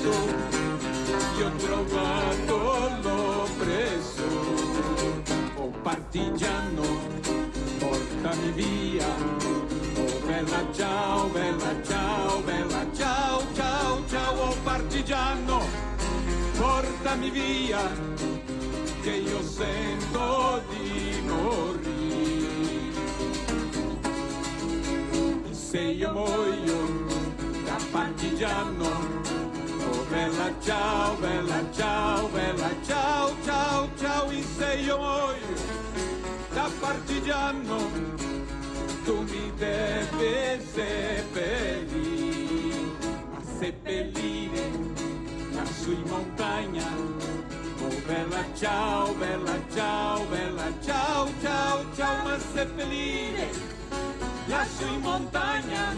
fatto, io ho trovato l'oppressore. Oh partigiano, portami via. Oh bella ciao, bella ciao, bella ciao, ciao, ciao, oh partigiano, portami via, che io sento di morire. Partigiano, oh bella ciao, bella ciao, bella ciao, ciao, ciao, e se io muoio da partigiano, tu mi devi seppellire, ma seppellire lassù in montagna, oh bella ciao, bella ciao, bella ciao, ciao, ciao, ma seppellire lassù in montagna,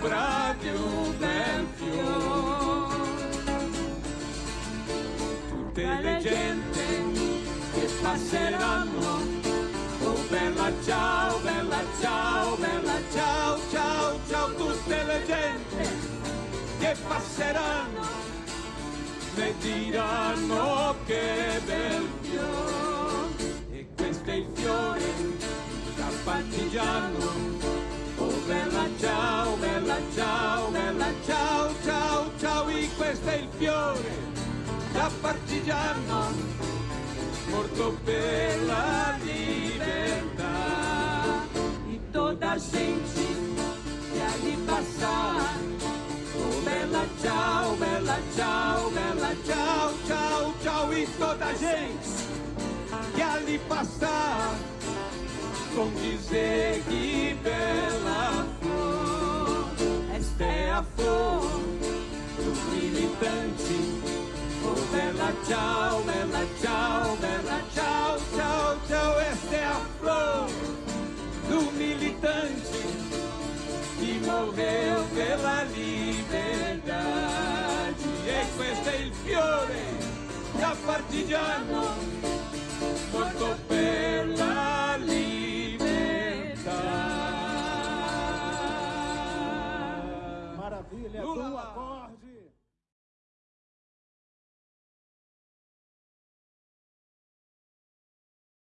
l'ombra di un bel fiore. Tutte le gente che passeranno, oh bella ciao, bella ciao, bella ciao, ciao, ciao, tutte le gente che passeranno, ne diranno che bel fiore, da partigiano, morto per la libertà. E toda a gente que ali passar, Oh bella ciao, bella ciao, bella ciao, ciao, ciao, e toda a gente que ali passar, com dizer que ciao, bella ciao, bella ciao, ciao, ciao, esta é a flor do militante que morreu pela liberdade. E questo è il fiore da partigiano morto per la libertà. Maravilha, Lula! do acorde.